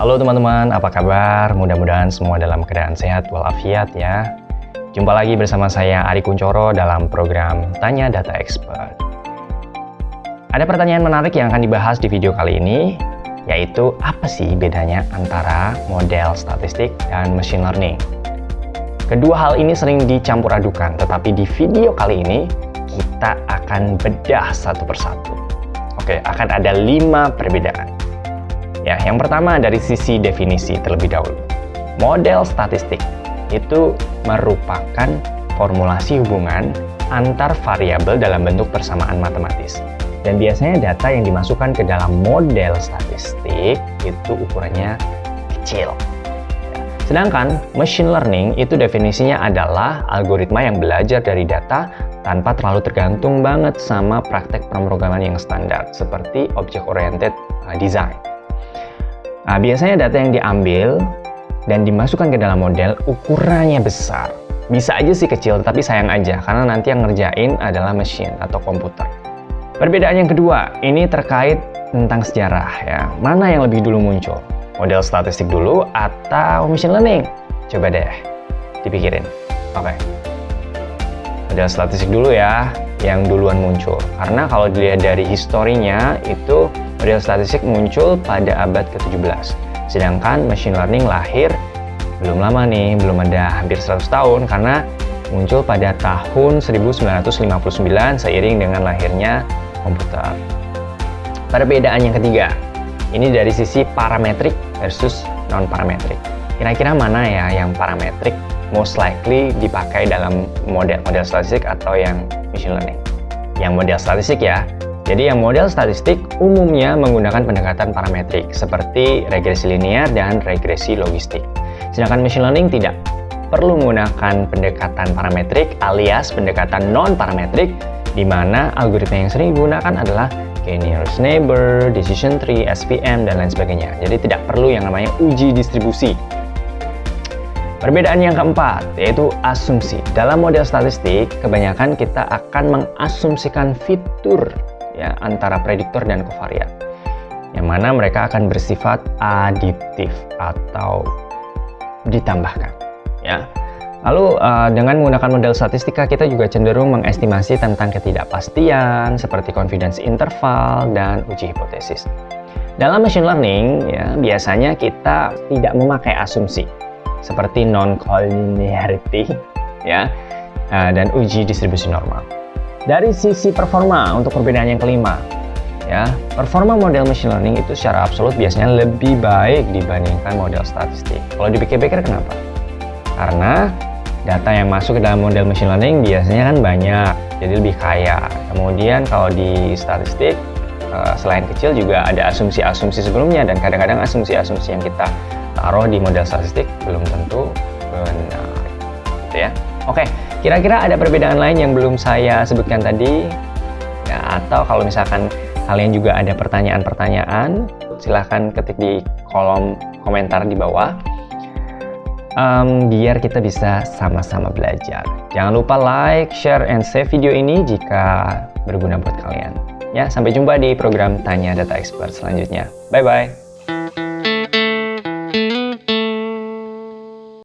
Halo teman-teman, apa kabar? Mudah-mudahan semua dalam keadaan sehat walafiat ya. Jumpa lagi bersama saya Ari Kuncoro dalam program Tanya Data Expert. Ada pertanyaan menarik yang akan dibahas di video kali ini, yaitu apa sih bedanya antara model statistik dan machine learning? Kedua hal ini sering dicampur adukan, tetapi di video kali ini kita akan bedah satu persatu. Oke, akan ada lima perbedaan. Ya, yang pertama dari sisi definisi terlebih dahulu. Model statistik itu merupakan formulasi hubungan antar variabel dalam bentuk persamaan matematis. Dan biasanya data yang dimasukkan ke dalam model statistik itu ukurannya kecil. Ya, sedangkan machine learning itu definisinya adalah algoritma yang belajar dari data tanpa terlalu tergantung banget sama praktek pemrograman yang standar seperti object oriented uh, design. Nah, biasanya data yang diambil dan dimasukkan ke dalam model ukurannya besar. Bisa aja sih kecil, tapi sayang aja karena nanti yang ngerjain adalah mesin atau komputer. Perbedaan yang kedua, ini terkait tentang sejarah ya. Mana yang lebih dulu muncul? Model statistik dulu atau machine learning? Coba deh dipikirin. Oke. Okay. Model statistik dulu ya, yang duluan muncul. Karena kalau dilihat dari historinya itu model statistik muncul pada abad ke-17. Sedangkan machine learning lahir belum lama nih, belum ada hampir 100 tahun karena muncul pada tahun 1959 seiring dengan lahirnya komputer. Perbedaan yang ketiga, ini dari sisi parametrik versus non-parametrik. Kira-kira mana ya yang parametrik most likely dipakai dalam model-model statistik atau yang machine learning? Yang model statistik ya, jadi yang model statistik umumnya menggunakan pendekatan parametrik seperti regresi linear dan regresi logistik. Sedangkan machine learning tidak perlu menggunakan pendekatan parametrik alias pendekatan non-parametrik di mana algoritma yang sering digunakan adalah k-nearest neighbor, decision tree, SVM, dan lain sebagainya. Jadi tidak perlu yang namanya uji distribusi. Perbedaan yang keempat, yaitu asumsi. Dalam model statistik, kebanyakan kita akan mengasumsikan fitur ya antara prediktor dan kovariat yang mana mereka akan bersifat aditif atau ditambahkan ya. Lalu uh, dengan menggunakan model statistika kita juga cenderung mengestimasi tentang ketidakpastian seperti confidence interval dan uji hipotesis. Dalam machine learning ya biasanya kita tidak memakai asumsi seperti non collinearity ya uh, dan uji distribusi normal dari sisi performa untuk perbedaan yang kelima, ya performa model machine learning itu secara absolut biasanya lebih baik dibandingkan model statistik. Kalau dipikir-pikir kenapa? Karena data yang masuk ke dalam model machine learning biasanya kan banyak, jadi lebih kaya. Kemudian kalau di statistik eh, selain kecil juga ada asumsi-asumsi sebelumnya dan kadang-kadang asumsi-asumsi yang kita taruh di model statistik belum tentu benar. Gitu ya. Oke, kira-kira ada perbedaan lain yang belum saya sebutkan tadi? Ya, atau kalau misalkan kalian juga ada pertanyaan-pertanyaan, silahkan ketik di kolom komentar di bawah. Um, biar kita bisa sama-sama belajar. Jangan lupa like, share, and save video ini jika berguna buat kalian. Ya, sampai jumpa di program Tanya Data Expert selanjutnya. Bye-bye.